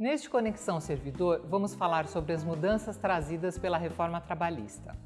Neste Conexão Servidor, vamos falar sobre as mudanças trazidas pela reforma trabalhista.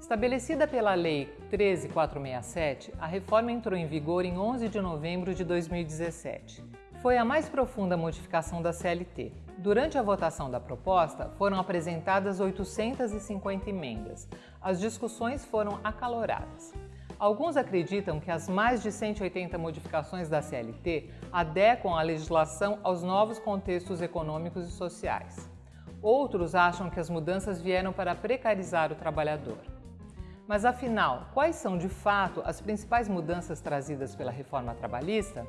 Estabelecida pela Lei 13467, a reforma entrou em vigor em 11 de novembro de 2017. Foi a mais profunda modificação da CLT. Durante a votação da proposta, foram apresentadas 850 emendas. As discussões foram acaloradas. Alguns acreditam que as mais de 180 modificações da CLT adequam a legislação aos novos contextos econômicos e sociais. Outros acham que as mudanças vieram para precarizar o trabalhador. Mas afinal, quais são de fato as principais mudanças trazidas pela reforma trabalhista?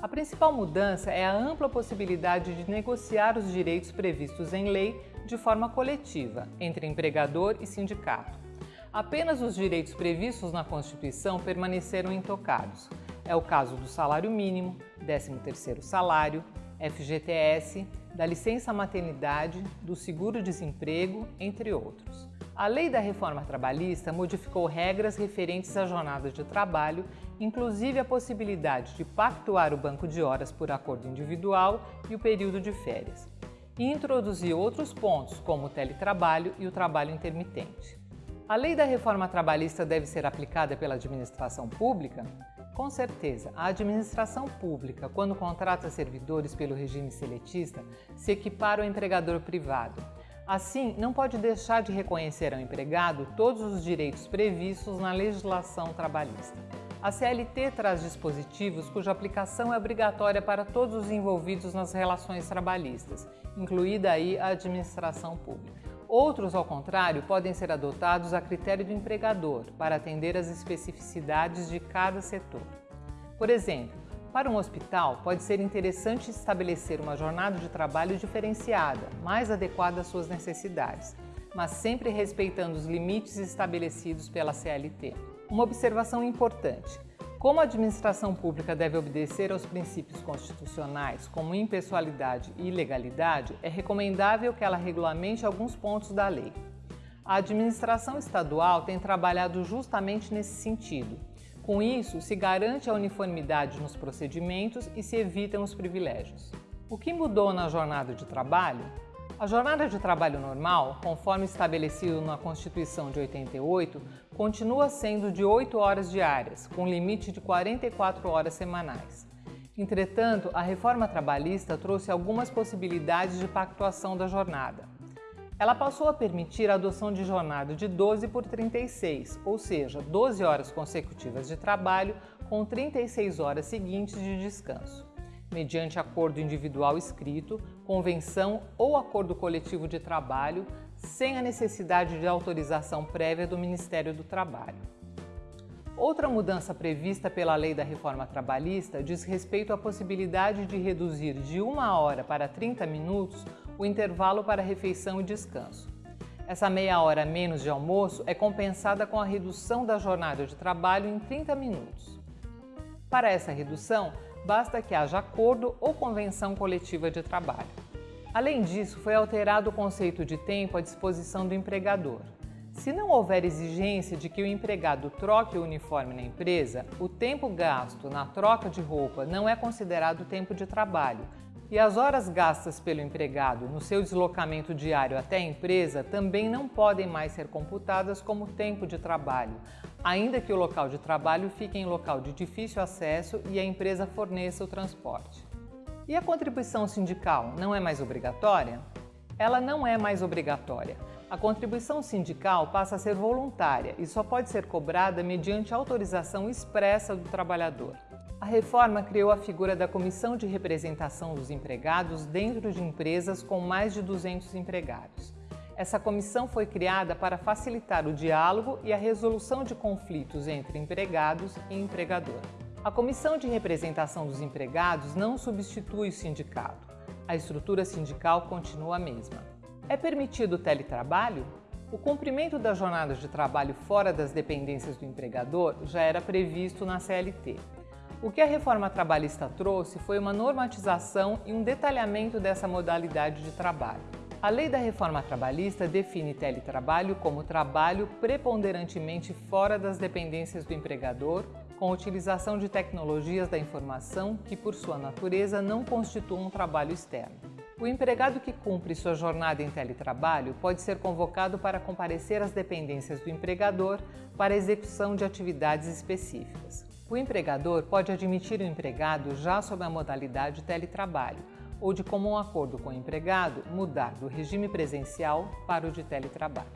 A principal mudança é a ampla possibilidade de negociar os direitos previstos em lei de forma coletiva entre empregador e sindicato. Apenas os direitos previstos na Constituição permaneceram intocados. É o caso do salário mínimo, 13º salário, FGTS, da licença maternidade, do seguro-desemprego, entre outros. A Lei da Reforma Trabalhista modificou regras referentes à jornada de trabalho, inclusive a possibilidade de pactuar o banco de horas por acordo individual e o período de férias, e introduziu outros pontos, como o teletrabalho e o trabalho intermitente. A lei da reforma trabalhista deve ser aplicada pela administração pública? Com certeza, a administração pública, quando contrata servidores pelo regime seletista, se equipara ao empregador privado. Assim, não pode deixar de reconhecer ao empregado todos os direitos previstos na legislação trabalhista. A CLT traz dispositivos cuja aplicação é obrigatória para todos os envolvidos nas relações trabalhistas, incluída aí a administração pública. Outros, ao contrário, podem ser adotados a critério do empregador para atender às especificidades de cada setor. Por exemplo, para um hospital, pode ser interessante estabelecer uma jornada de trabalho diferenciada, mais adequada às suas necessidades, mas sempre respeitando os limites estabelecidos pela CLT. Uma observação importante. Como a administração pública deve obedecer aos princípios constitucionais como impessoalidade e legalidade, é recomendável que ela regulamente alguns pontos da lei. A administração estadual tem trabalhado justamente nesse sentido. Com isso, se garante a uniformidade nos procedimentos e se evitam os privilégios. O que mudou na jornada de trabalho? A jornada de trabalho normal, conforme estabelecido na Constituição de 88, continua sendo de 8 horas diárias, com limite de 44 horas semanais. Entretanto, a reforma trabalhista trouxe algumas possibilidades de pactuação da jornada. Ela passou a permitir a adoção de jornada de 12 por 36, ou seja, 12 horas consecutivas de trabalho com 36 horas seguintes de descanso mediante acordo individual escrito, convenção ou acordo coletivo de trabalho, sem a necessidade de autorização prévia do Ministério do Trabalho. Outra mudança prevista pela Lei da Reforma Trabalhista diz respeito à possibilidade de reduzir de uma hora para 30 minutos o intervalo para refeição e descanso. Essa meia hora menos de almoço é compensada com a redução da jornada de trabalho em 30 minutos. Para essa redução, basta que haja acordo ou convenção coletiva de trabalho. Além disso, foi alterado o conceito de tempo à disposição do empregador. Se não houver exigência de que o empregado troque o uniforme na empresa, o tempo gasto na troca de roupa não é considerado tempo de trabalho, e as horas gastas pelo empregado no seu deslocamento diário até a empresa também não podem mais ser computadas como tempo de trabalho, ainda que o local de trabalho fique em local de difícil acesso e a empresa forneça o transporte. E a contribuição sindical não é mais obrigatória? Ela não é mais obrigatória. A contribuição sindical passa a ser voluntária e só pode ser cobrada mediante autorização expressa do trabalhador. A reforma criou a figura da Comissão de Representação dos Empregados dentro de empresas com mais de 200 empregados. Essa comissão foi criada para facilitar o diálogo e a resolução de conflitos entre empregados e empregador. A Comissão de Representação dos Empregados não substitui o sindicato. A estrutura sindical continua a mesma. É permitido o teletrabalho? O cumprimento das jornadas de trabalho fora das dependências do empregador já era previsto na CLT. O que a reforma trabalhista trouxe foi uma normatização e um detalhamento dessa modalidade de trabalho. A lei da reforma trabalhista define teletrabalho como trabalho preponderantemente fora das dependências do empregador, com utilização de tecnologias da informação que, por sua natureza, não constituam um trabalho externo. O empregado que cumpre sua jornada em teletrabalho pode ser convocado para comparecer às dependências do empregador para execução de atividades específicas. O empregador pode admitir o empregado já sob a modalidade teletrabalho ou de comum acordo com o empregado mudar do regime presencial para o de teletrabalho.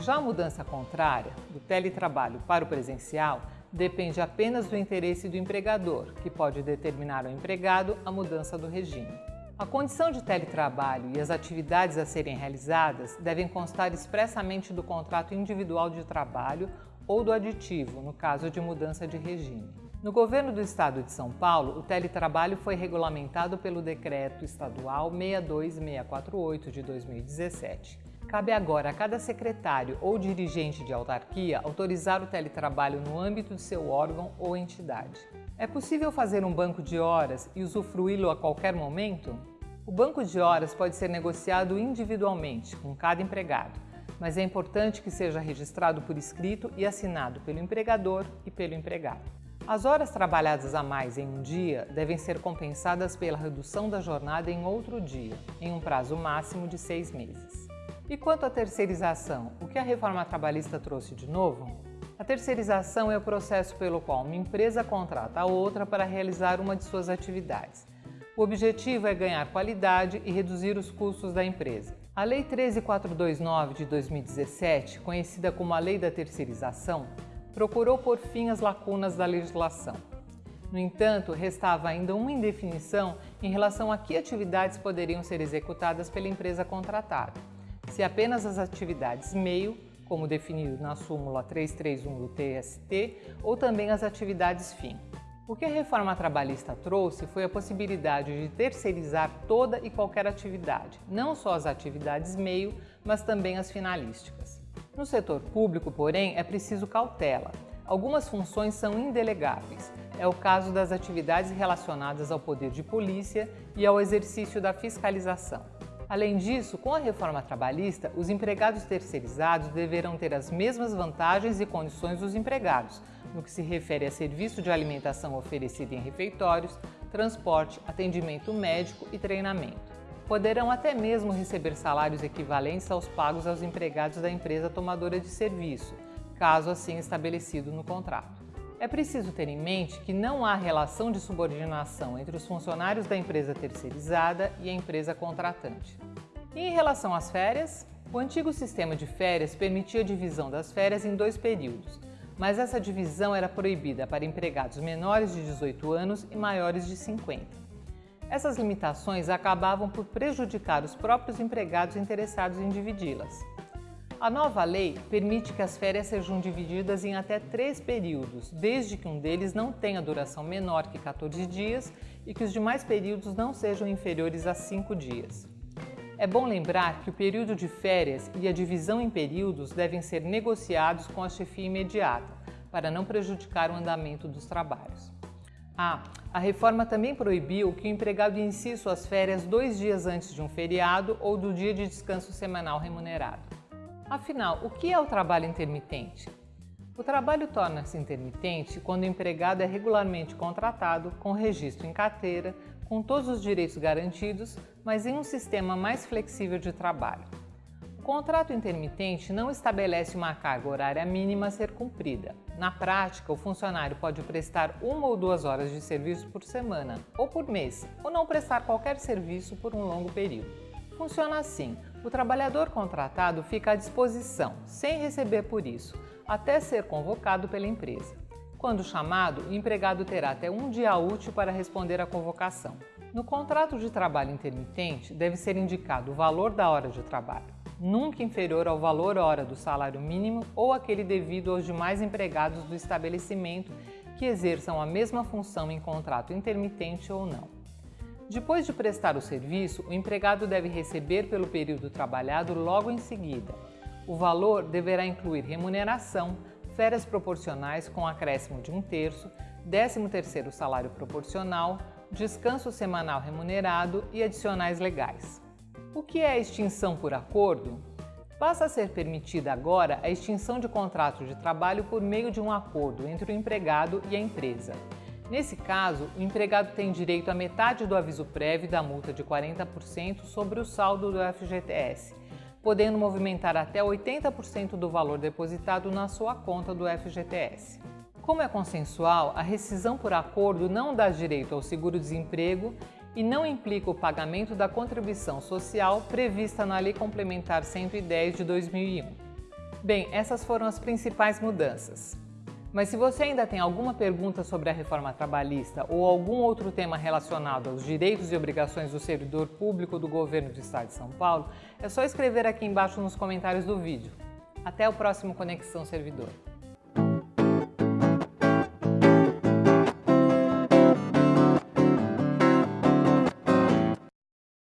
Já a mudança contrária, do teletrabalho para o presencial, depende apenas do interesse do empregador, que pode determinar ao empregado a mudança do regime. A condição de teletrabalho e as atividades a serem realizadas devem constar expressamente do contrato individual de trabalho ou do aditivo, no caso de mudança de regime. No governo do estado de São Paulo, o teletrabalho foi regulamentado pelo Decreto Estadual 62648 de 2017. Cabe agora a cada secretário ou dirigente de autarquia autorizar o teletrabalho no âmbito de seu órgão ou entidade. É possível fazer um banco de horas e usufruí-lo a qualquer momento? O banco de horas pode ser negociado individualmente com cada empregado, mas é importante que seja registrado por escrito e assinado pelo empregador e pelo empregado. As horas trabalhadas a mais em um dia devem ser compensadas pela redução da jornada em outro dia, em um prazo máximo de seis meses. E quanto à terceirização, o que a reforma trabalhista trouxe de novo? A terceirização é o processo pelo qual uma empresa contrata a outra para realizar uma de suas atividades. O objetivo é ganhar qualidade e reduzir os custos da empresa. A Lei 13429 de 2017, conhecida como a Lei da Terceirização, procurou por fim as lacunas da legislação. No entanto, restava ainda uma indefinição em relação a que atividades poderiam ser executadas pela empresa contratada. Se apenas as atividades meio como definido na súmula 331 do TST, ou também as atividades fim. O que a reforma trabalhista trouxe foi a possibilidade de terceirizar toda e qualquer atividade, não só as atividades meio, mas também as finalísticas. No setor público, porém, é preciso cautela. Algumas funções são indelegáveis. É o caso das atividades relacionadas ao poder de polícia e ao exercício da fiscalização. Além disso, com a reforma trabalhista, os empregados terceirizados deverão ter as mesmas vantagens e condições dos empregados, no que se refere a serviço de alimentação oferecido em refeitórios, transporte, atendimento médico e treinamento. Poderão até mesmo receber salários equivalentes aos pagos aos empregados da empresa tomadora de serviço, caso assim estabelecido no contrato. É preciso ter em mente que não há relação de subordinação entre os funcionários da empresa terceirizada e a empresa contratante. E em relação às férias, o antigo sistema de férias permitia a divisão das férias em dois períodos, mas essa divisão era proibida para empregados menores de 18 anos e maiores de 50. Essas limitações acabavam por prejudicar os próprios empregados interessados em dividi-las. A nova lei permite que as férias sejam divididas em até três períodos, desde que um deles não tenha duração menor que 14 dias e que os demais períodos não sejam inferiores a 5 dias. É bom lembrar que o período de férias e a divisão em períodos devem ser negociados com a chefia imediata, para não prejudicar o andamento dos trabalhos. Ah, a reforma também proibiu que o empregado inicie suas férias dois dias antes de um feriado ou do dia de descanso semanal remunerado. Afinal, o que é o trabalho intermitente? O trabalho torna-se intermitente quando o empregado é regularmente contratado, com registro em carteira, com todos os direitos garantidos, mas em um sistema mais flexível de trabalho. O contrato intermitente não estabelece uma carga horária mínima a ser cumprida. Na prática, o funcionário pode prestar uma ou duas horas de serviço por semana ou por mês, ou não prestar qualquer serviço por um longo período. Funciona assim: o trabalhador contratado fica à disposição, sem receber por isso, até ser convocado pela empresa. Quando chamado, o empregado terá até um dia útil para responder à convocação. No contrato de trabalho intermitente, deve ser indicado o valor da hora de trabalho, nunca inferior ao valor hora do salário mínimo ou aquele devido aos demais empregados do estabelecimento que exerçam a mesma função em contrato intermitente ou não. Depois de prestar o serviço, o empregado deve receber pelo período trabalhado logo em seguida. O valor deverá incluir remuneração, férias proporcionais com acréscimo de um terço, 13º salário proporcional, descanso semanal remunerado e adicionais legais. O que é a extinção por acordo? Passa a ser permitida agora a extinção de contrato de trabalho por meio de um acordo entre o empregado e a empresa. Nesse caso, o empregado tem direito a metade do aviso prévio da multa de 40% sobre o saldo do FGTS, podendo movimentar até 80% do valor depositado na sua conta do FGTS. Como é consensual, a rescisão por acordo não dá direito ao seguro-desemprego e não implica o pagamento da contribuição social prevista na Lei Complementar 110 de 2001. Bem, essas foram as principais mudanças. Mas se você ainda tem alguma pergunta sobre a reforma trabalhista ou algum outro tema relacionado aos direitos e obrigações do servidor público do governo do Estado de São Paulo, é só escrever aqui embaixo nos comentários do vídeo. Até o próximo Conexão Servidor.